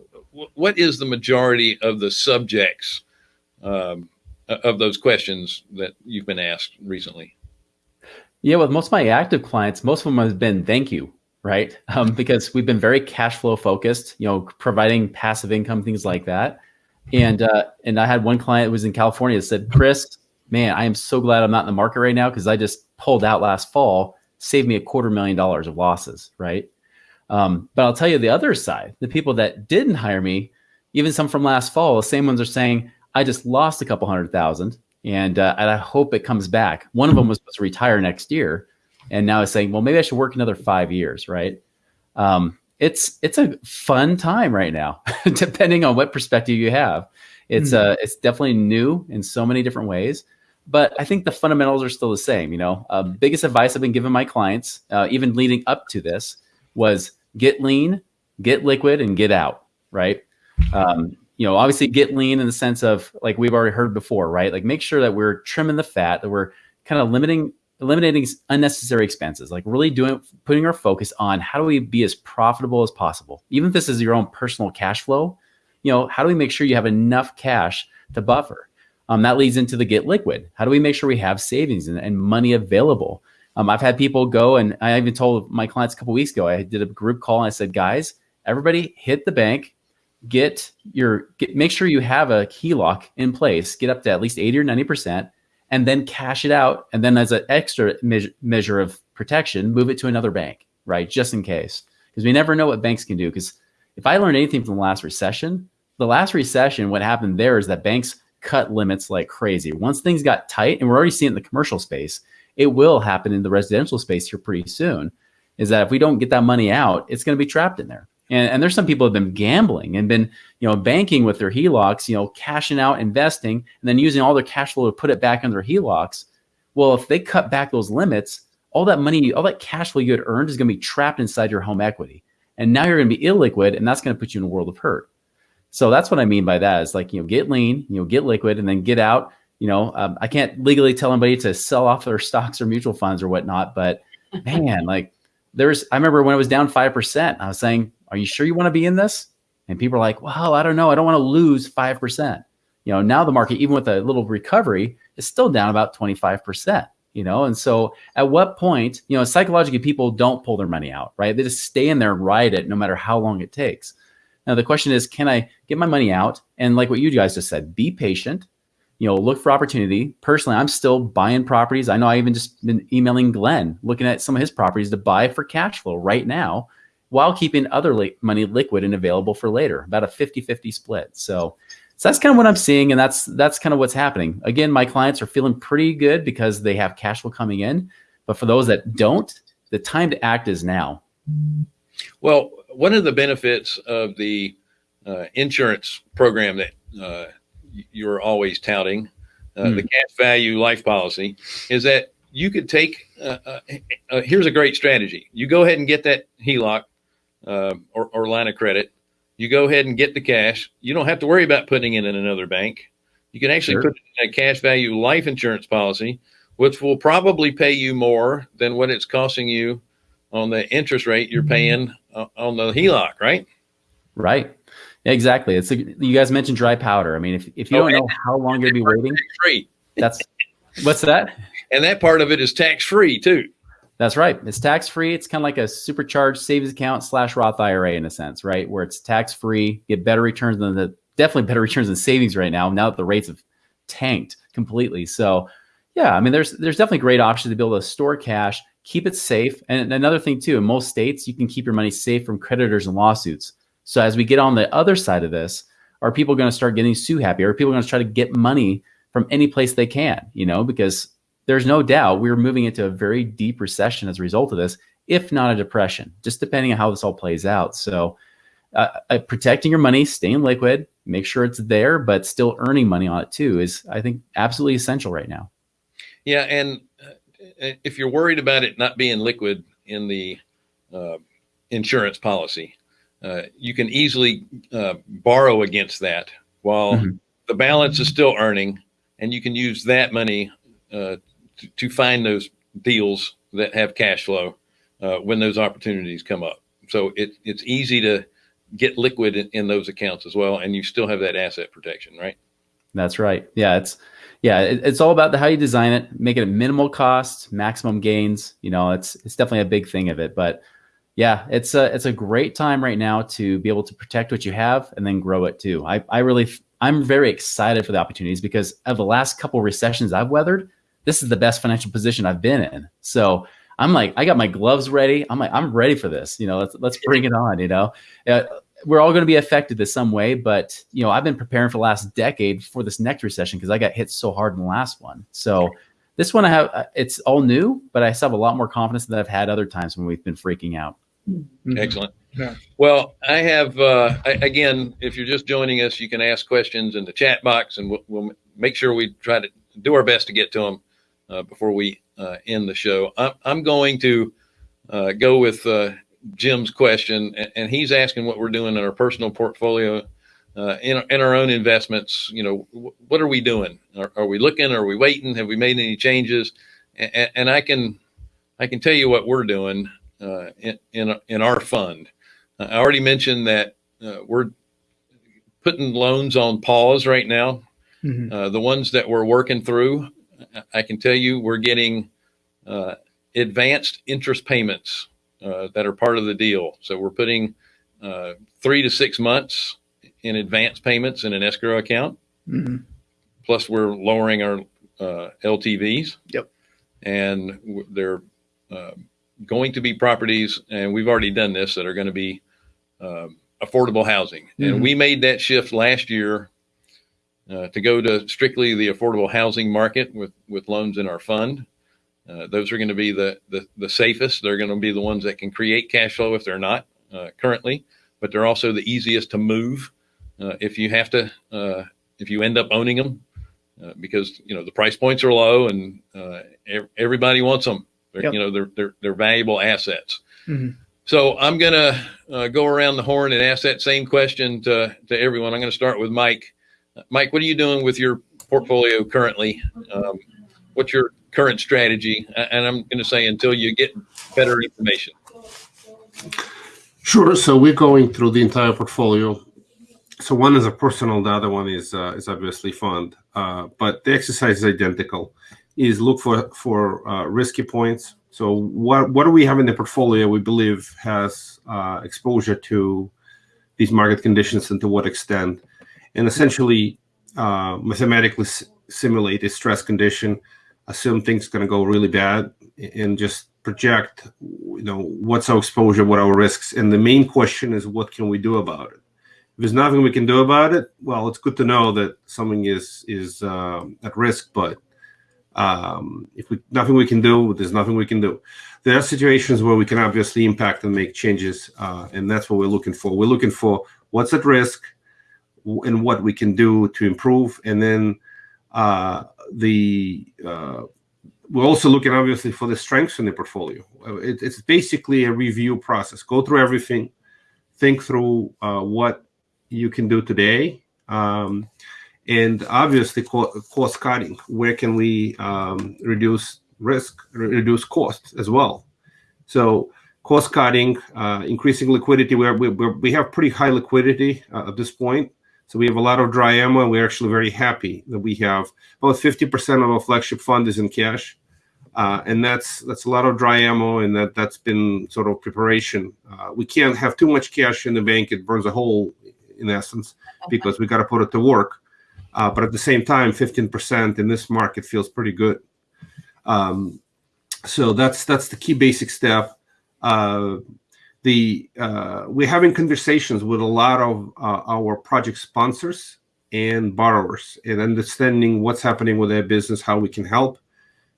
What, is the majority of the subjects um, of those questions that you've been asked recently? Yeah, with most of my active clients, most of them have been thank you, right? Um, because we've been very cash flow focused, you know, providing passive income, things like that. And uh, and I had one client who was in California said, Chris, man, I am so glad I'm not in the market right now because I just pulled out last fall, saved me a quarter million dollars of losses, right? Um, but I'll tell you the other side, the people that didn't hire me, even some from last fall, the same ones are saying, I just lost a couple hundred thousand and, uh, and I hope it comes back. One of them was supposed to retire next year. And now is saying, well, maybe I should work another five years, right? Um, it's it's a fun time right now, depending on what perspective you have. It's mm-hmm. uh it's definitely new in so many different ways but I think the fundamentals are still the same. You know, uh, biggest advice I've been giving my clients, uh, even leading up to this, was get lean, get liquid, and get out. Right. Um, you know, obviously get lean in the sense of like we've already heard before, right? Like make sure that we're trimming the fat, that we're kind of limiting, eliminating unnecessary expenses, like really doing, putting our focus on how do we be as profitable as possible. Even if this is your own personal cash flow, you know, how do we make sure you have enough cash to buffer? Um, that leads into the get liquid. How do we make sure we have savings and, and money available? Um, I've had people go, and I even told my clients a couple weeks ago. I did a group call and I said, guys, everybody hit the bank, get your, get, make sure you have a HELOC in place, get up to at least eighty or ninety percent, and then cash it out, and then as an extra me- measure of protection, move it to another bank, right, just in case. because we never know what banks can do. Because if I learned anything from the last recession, the last recession, what happened there is that banks cut limits like crazy. Once things got tight, and we're already seeing it in the commercial space, it will happen in the residential space here pretty soon. Is that if we don't get that money out, it's going to be trapped in there. And, and there's some people have been gambling and been, you know, banking with their HELOCs, you know, cashing out, investing, and then using all their cash flow to put it back in their HELOCs. Well, if they cut back those limits, all that money, all that cash flow you had earned is going to be trapped inside your home equity. And now you're going to be illiquid, and that's going to put you in a world of hurt. So that's what I mean by that is like, you know, get lean, you know, get liquid and then get out. You know, um, I can't legally tell anybody to sell off their stocks or mutual funds or whatnot, but man, like there's, I remember when it was down 5%, I was saying, are you sure you want to be in this? And people are like, well, I don't know. I don't want to lose 5%. You know, now the market, even with a little recovery, is still down about 25%, you know? And so at what point, you know, psychologically, people don't pull their money out, right? They just stay in there and ride it no matter how long it takes. Now, the question is, can I get my money out? And like what you guys just said, be patient, you know, look for opportunity. Personally, I'm still buying properties. I know I even just been emailing Glenn, looking at some of his properties to buy for cash flow right now while keeping other li- money liquid and available for later, about a 50-50 split. So, so that's kind of what I'm seeing. And that's, that's kind of what's happening. Again, my clients are feeling pretty good because they have cash flow coming in. But for those that don't, the time to act is now. Well, one of the benefits of the uh, insurance program that uh, you're always touting, uh, Hmm. the cash value life policy, is that you could take. Uh, uh, uh, here's a great strategy. You go ahead and get that HELOC uh, or, or line of credit. You go ahead and get the cash. You don't have to worry about putting it in another bank. You can actually Sure. put it in a cash value life insurance policy, which will probably pay you more than what it's costing you on the interest rate you're paying uh, on the HELOC, right? Right. Exactly. It's a, you guys mentioned dry powder. I mean, if, if you Oh, don't know how long you're gonna be waiting, Free. that's what's that? And that part of it is tax free too. That's right. It's tax free. It's kind of like a supercharged savings account slash Roth IRA in a sense, right? Where it's tax free, get better returns than the definitely better returns than savings right now. Now that the rates have tanked completely. So, yeah, I mean, there's there's definitely great options to be able to store cash, keep it safe, and another thing too. In most states, you can keep your money safe from creditors and lawsuits. So as we get on the other side of this, are people going to start getting sue happy? Are people going to try to get money from any place they can? You know, because there's no doubt we're moving into a very deep recession as a result of this, if not a depression, just depending on how this all plays out. So, uh, uh, protecting your money, staying liquid, make sure it's there, but still earning money on it too is, I think, absolutely essential right now. Yeah, and uh, if you're worried about it not being liquid in the uh, insurance policy, uh, you can easily uh, borrow against that while Mhm. the balance is still earning, and you can use that money uh, to, to find those deals that have cash flow uh, when those opportunities come up. So it, it's easy to get liquid in, in those accounts as well, and you still have that asset protection, right? That's right. Yeah, it's yeah, it, it's all about the, how you design it, make it at minimal cost, maximum gains. You know, it's it's definitely a big thing of it. But yeah, it's a it's a great time right now to be able to protect what you have and then grow it too. I I really I'm very excited for the opportunities because of the last couple recessions I've weathered, this is the best financial position I've been in. So I'm like, I got my gloves ready. I'm like, I'm ready for this. You know, let's let's bring it on. You know, uh, we're all going to be affected in some way, but you know, I've been preparing for the last decade for this next recession because I got hit so hard in the last one. So this one I have, uh, it's all new, but I still have a lot more confidence than I've had other times when we've been freaking out. Mhm. Excellent. Yeah. Well, I have, uh, I, again, if you're just joining us, you can ask questions in the chat box and we'll, we'll make sure we try to do our best to get to them uh, before we uh, end the show. I'm, I'm going to uh, go with uh, Jim's question, and, and he's asking what we're doing in our personal portfolio. Uh, in, in our own investments, you know, what are we doing? Are, are we looking? Are we waiting? Have we made any changes? And, and I can, I can tell you what we're doing uh, in, in in our fund. Uh, I already mentioned that uh, we're putting loans on pause right now. Mhm. Uh, the ones that we're working through, I- can tell you we're getting uh, advanced interest payments uh, that are part of the deal. So we're putting uh, three to six months in advance payments in an escrow account. Mhm. Plus, we're lowering our uh, LTVs. Yep. And w- they're uh, going to be properties, and we've already done this, that are going to be um, affordable housing. And Mhm. we made that shift last year uh, to go to strictly the affordable housing market with, with loans in our fund. Uh, those are going to be the, the, the safest. They're going to be the ones that can create cash flow if they're not uh, currently, but they're also the easiest to move if you have to, uh, if you end up owning them, uh, because you know the price points are low and uh, everybody wants them. They're, Yep. You know they're, they're they're valuable assets. Mhm. So I'm gonna uh, go around the horn and ask that same question to to everyone. I'm going to start with Mike. Uh, Mike, what are you doing with your portfolio currently? Um, what's your current strategy? And I'm going to say until you get better information. Sure. So we're going through the entire portfolio. So one is a personal, the other one is uh, is obviously fund. Uh, but the exercise is identical. Is look for for uh, risky points. So what what do we have in the portfolio we believe has uh, exposure to these market conditions and to what extent, and essentially uh, mathematically simulate a stress condition, assume things going to go really bad, and just project you know what's our exposure what are our risks and the main question is what can we do about it there's nothing we can do about it well it's good to know that something is is um, at risk but um, if we nothing we can do there's nothing we can do there are situations where we can obviously impact and make changes uh, and that's what we're looking for we're looking for what's at risk and what we can do to improve and then uh, the uh, we're also looking obviously for the strengths in the portfolio. It, it's basically a review process. Go through everything, think through uh, what you can do today, um, and obviously co- cost cutting. Where can we um, reduce risk, re- reduce costs as well? So cost cutting, uh, increasing liquidity. We're, we we have pretty high liquidity uh, at this point. So we have a lot of dry ammo, and we're actually very happy that we have about 50% of our flagship fund is in cash. Uh, and that's that's a lot of dry ammo, and that that's been sort of preparation. Uh, we can't have too much cash in the bank; it burns a hole, in essence, because we got to put it to work. Uh, but at the same time, 15% in this market feels pretty good. Um, so that's that's the key basic step. Uh, the uh, we're having conversations with a lot of uh, our project sponsors and borrowers and understanding what's happening with their business, how we can help,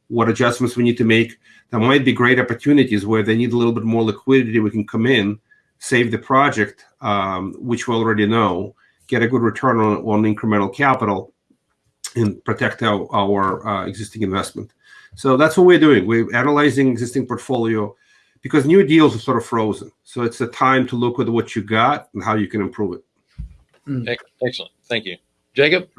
what adjustments we need to make. There might be great opportunities where they need a little bit more liquidity. We can come in, save the project, um, which we already know, get a good return on, on incremental capital, and protect our, our uh, existing investment. So that's what we're doing. We're analyzing existing portfolio because new deals are sort of frozen. So it's a time to look at what you got and how you can improve it. Excellent. Thank you. Jacob?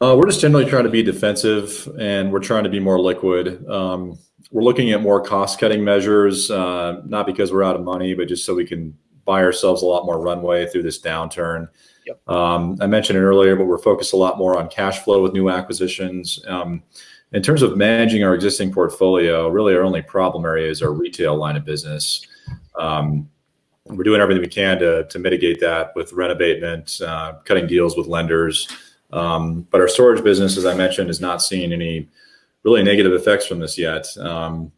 Uh, we're just generally trying to be defensive and we're trying to be more liquid. Um, we're looking at more cost cutting measures, uh, not because we're out of money, but just so we can buy ourselves a lot more runway through this downturn. Yep. Um, I mentioned it earlier, but we're focused a lot more on cash flow with new acquisitions. Um, in terms of managing our existing portfolio, really our only problem area is our retail line of business. Um, we're doing everything we can to, to mitigate that with rent abatement, uh, cutting deals with lenders. Um, but our storage business, as I mentioned, is not seeing any really negative effects from this yet. Um,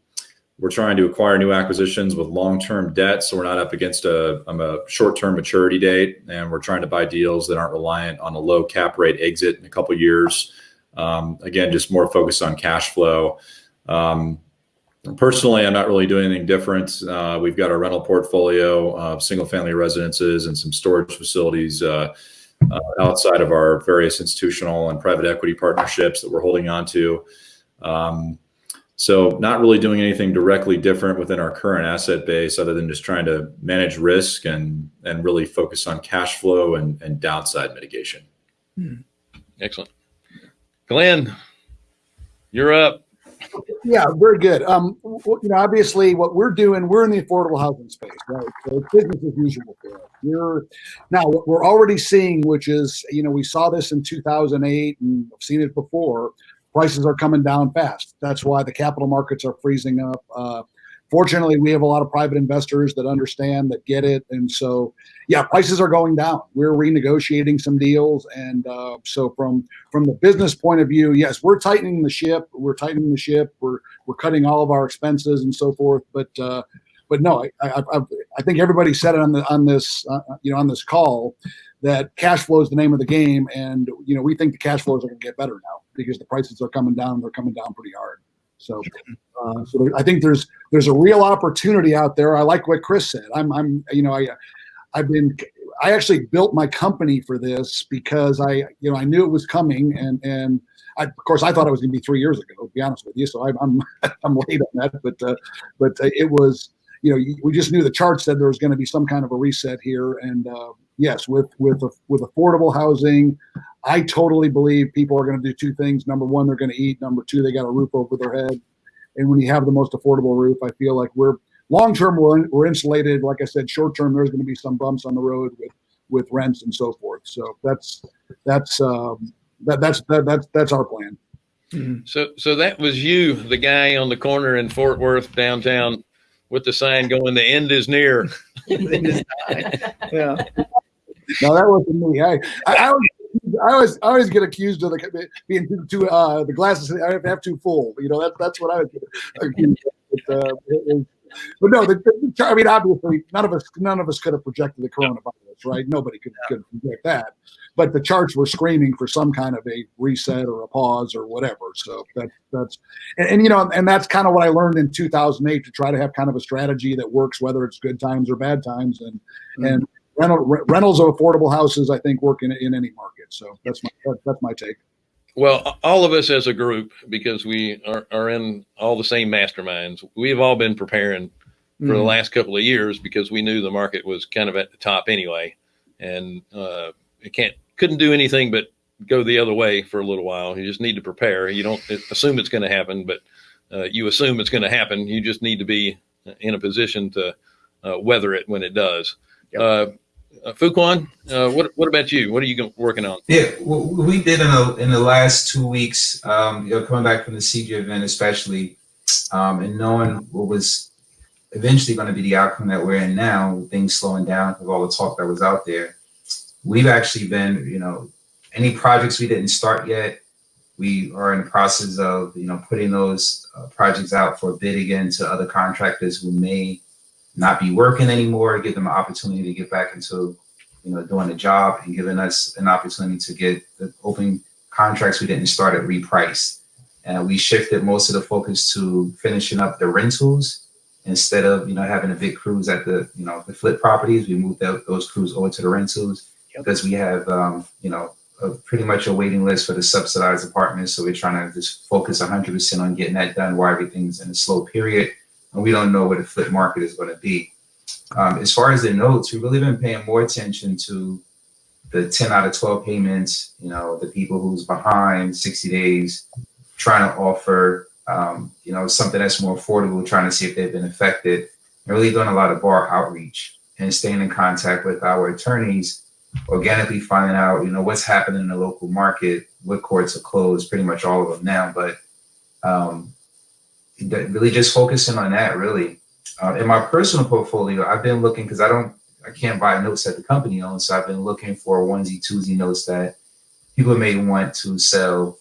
we're trying to acquire new acquisitions with long-term debt, so we're not up against a, um, a short-term maturity date, and we're trying to buy deals that aren't reliant on a low cap rate exit in a couple years. Um, again, just more focused on cash flow. Um, personally, I'm not really doing anything different. Uh, we've got a rental portfolio of single-family residences and some storage facilities. Uh, uh, outside of our various institutional and private equity partnerships that we're holding on to. Um, so not really doing anything directly different within our current asset base other than just trying to manage risk and, and really focus on cash flow and, and downside mitigation. Excellent. Glenn, you're up. Yeah, very good. Um, you know, obviously, what we're doing, we're in the affordable housing space, right? So it's business as usual for us. We're now what we're already seeing, which is, you know, we saw this in 2008 and I've seen it before. Prices are coming down fast. That's why the capital markets are freezing up. Uh, fortunately, we have a lot of private investors that understand, that get it, and so yeah, prices are going down. We're renegotiating some deals, and uh, so from from the business point of view, yes, we're tightening the ship. We're tightening the ship. We're we're cutting all of our expenses and so forth. But uh, but no, I, I, I, think everybody said it on the on this uh, you know on this call that cash flow is the name of the game, and you know we think the cash flows are going to get better now because the prices are coming down. They're coming down pretty hard. So, uh, so I think there's there's a real opportunity out there. I like what Chris said. I'm I'm you know I I've been I actually built my company for this because I you know I knew it was coming and and I, of course I thought it was going to be three years ago. To be honest with you, so I'm I'm, I'm late on that, but uh, but uh, it was you know we just knew the chart said there was going to be some kind of a reset here and uh, yes with with with affordable housing i totally believe people are going to do two things. Number one they're going to eat. Number two they got a roof over their head. And when you have the most affordable roof i feel like we're long term we're, we're insulated. Like i said short term there's going to be some bumps on the road with with rents and so forth. So that's that's um, that, that's that, that's that's our plan. So, so that was you, the guy on the corner in Fort Worth downtown, with the sign going, "The end is near." Yeah. No, that wasn't me. I, I, I, always, I always, I always get accused of the, being too, too uh, the glasses. Have too full. You know, that's that's what I was accused of. But, uh, it but no, the, the, I mean, obviously, none of us, none of us could have projected the coronavirus, right? Nobody could, could project that. But the charts were screaming for some kind of a reset or a pause or whatever. So that, that's, and, and you know, and that's kind of what I learned in 2008 to try to have kind of a strategy that works, whether it's good times or bad times, and and rental, re- rentals of affordable houses, I think, work in, in any market. So that's my that's my take. Well, all of us as a group, because we are, are in all the same masterminds, we've all been preparing for the Mhm. last couple of years because we knew the market was kind of at the top anyway, and uh, it can't couldn't do anything but go the other way for a little while. You just need to prepare. You don't assume it's going to happen, but uh, you assume it's going to happen. You just need to be in a position to uh, weather it when it does. Yep. Uh, Fuquan, uh, what what about you? What are you working on? Yeah, we did in the in the last two weeks, um, you know, coming back from the CG event, especially, um, and knowing what was eventually going to be the outcome that we're in now, things slowing down with all the talk that was out there. We've actually been, you know, any projects we didn't start yet, we are in the process of, you know, putting those uh, projects out for bid again to other contractors who may not be working anymore, give them an opportunity to get back into you know, doing a job and giving us an opportunity to get the open contracts we didn't start at repriced. And we shifted most of the focus to finishing up the rentals instead of, you know, having a big crews at the, you know, the flip properties. We moved tho- those crews over to the rentals because we have, um, you know, a, pretty much a waiting list for the subsidized apartments. So we're trying to just focus 100% on getting that done while everything's in a slow period. And we don't know where the flip market is going to be. Um, as far as the notes, we've really been paying more attention to the 10 out of 12 payments, you know, the people who's behind 60 days, trying to offer, um, you know, something that's more affordable, trying to see if they've been affected, and really doing a lot of bar outreach and staying in contact with our attorneys, organically finding out, you know, what's happening in the local market, what courts are closed, pretty much all of them now, but um, really just focusing on that, really. Uh, in my personal portfolio, I've been looking because I don't, I can't buy notes that the company owns, so I've been looking for onesie twosie notes that people may want to sell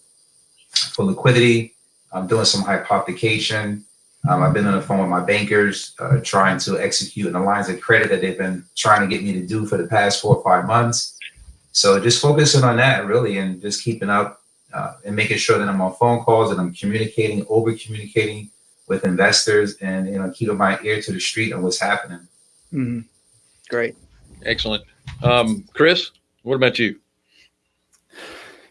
for liquidity. I'm doing some hypothecation. Um, I've been on the phone with my bankers, uh, trying to execute on the lines of credit that they've been trying to get me to do for the past four or five months. So just focusing on that really, and just keeping up uh, and making sure that I'm on phone calls and I'm communicating, over communicating with investors, and you know, keeping my ear to the street on what's happening. Mm -hmm. Great. Excellent, um, Chris. What about you?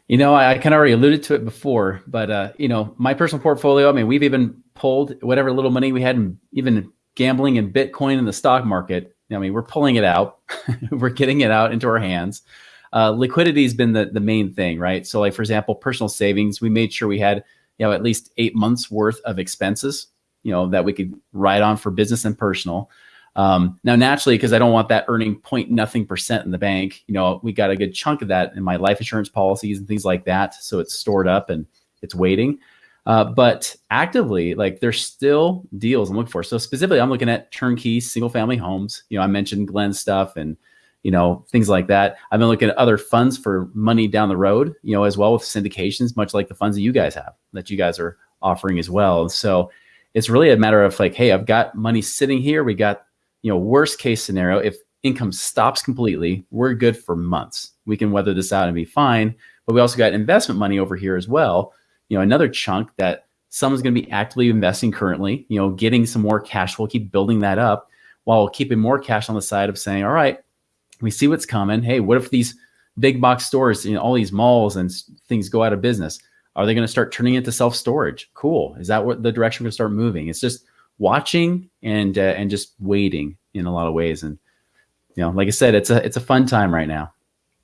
You know, I, I kind of already alluded to it before, but uh, you know, my personal portfolio. I mean, we've even pulled whatever little money we had in even gambling in Bitcoin in the stock market. I mean, we're pulling it out. we're getting it out into our hands. Uh, liquidity has been the the main thing, right? So, like for example, personal savings. We made sure we had you know at least eight months worth of expenses, you know, that we could ride on for business and personal. Um, now, naturally, because I don't want that earning point nothing percent in the bank, you know, we got a good chunk of that in my life insurance policies and things like that. So it's stored up and it's waiting. Uh, but actively, like there's still deals I'm looking for. So specifically, I'm looking at turnkey single family homes. You know, I mentioned Glenn stuff and you know things like that. I've been looking at other funds for money down the road. You know, as well with syndications, much like the funds that you guys have that you guys are offering as well. So it's really a matter of like, hey, I've got money sitting here. We got you know worst case scenario if income stops completely, we're good for months. We can weather this out and be fine. But we also got investment money over here as well you know another chunk that someone's going to be actively investing currently you know getting some more cash We'll keep building that up while keeping more cash on the side of saying all right we see what's coming. Hey what if these big box stores you know all these malls and things go out of business? Are they going to start turning into self storage cool. Is that what the direction we're going to start moving? It's just watching and uh, and just waiting in a lot of ways. And you know like i said it's a it's a fun time right now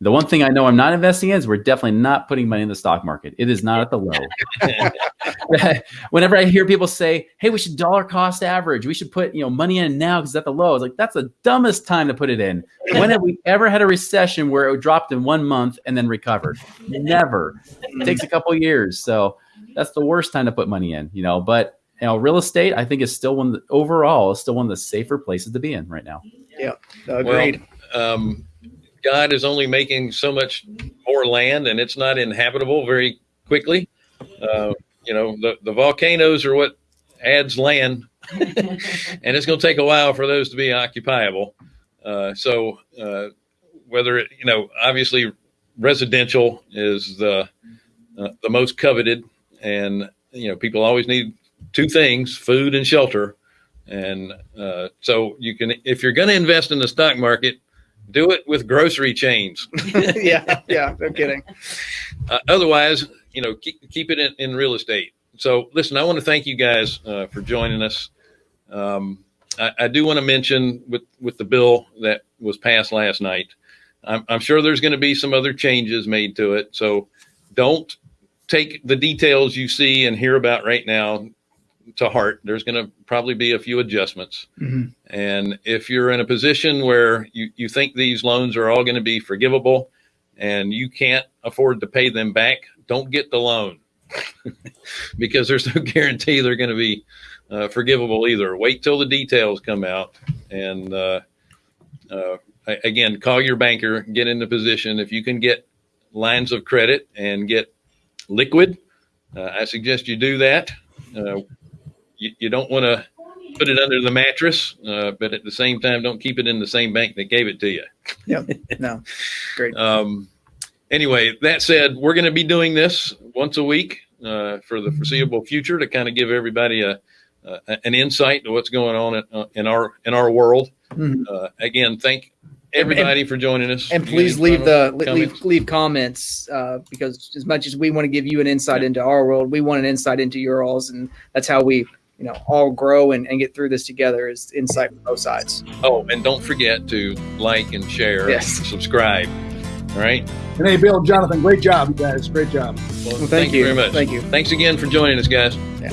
the one thing I know I'm not investing in is we're definitely not putting money in the stock market. It is not at the low. Whenever I hear people say, "Hey, we should dollar cost average. We should put you know money in now because it's at the low," it's like that's the dumbest time to put it in. When have we ever had a recession where it dropped in one month and then recovered? Never. It takes a couple years, so that's the worst time to put money in. You know, but you know, real estate I think is still one the, overall is still one of the safer places to be in right now. Yeah, agreed. Well, um, God is only making so much more land, and it's not inhabitable very quickly. Uh, you know, the, the volcanoes are what adds land, and it's going to take a while for those to be occupiable. Uh, so, uh, whether it, you know, obviously, residential is the uh, the most coveted, and you know, people always need two things: food and shelter. And uh, so, you can, if you're going to invest in the stock market, do it with grocery chains. yeah, yeah, no kidding. Uh, otherwise, you know, keep, keep it in, in, real estate. So, listen, I want to thank you guys uh, for joining us. Um, I, I, do want to mention with with the bill that was passed last night. I'm, I'm sure there's going to be some other changes made to it. So, don't take the details you see and hear about right now to heart. There's going to probably be a few adjustments. Mm-hmm. And if you're in a position where you, you think these loans are all going to be forgivable and you can't afford to pay them back, don't get the loan because there's no guarantee they're going to be uh, forgivable either. Wait till the details come out. And uh, uh, again, call your banker, get in the position. If you can get lines of credit and get liquid, uh, I suggest you do that. Uh, you, you don't want to put it under the mattress, uh, but at the same time, don't keep it in the same bank that gave it to you. Yeah, no, great. um, anyway, that said, we're going to be doing this once a week uh, for the foreseeable future to kind of give everybody a, uh, an insight to what's going on in, uh, in our in our world. Mm-hmm. Uh, again, thank everybody and, for joining us. And please leave the leave leave comments uh, because as much as we want to give you an insight yeah. into our world, we want an insight into your alls, and that's how we you know all grow and, and get through this together is insight from both sides. Oh and don't forget to like and share yes. and subscribe. All right? And hey bill jonathan great job you guys. Great job. Well, well thank, thank, you. very much. Thank you. Thanks again for joining us guys. Yeah.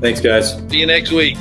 thanks guys. See you next week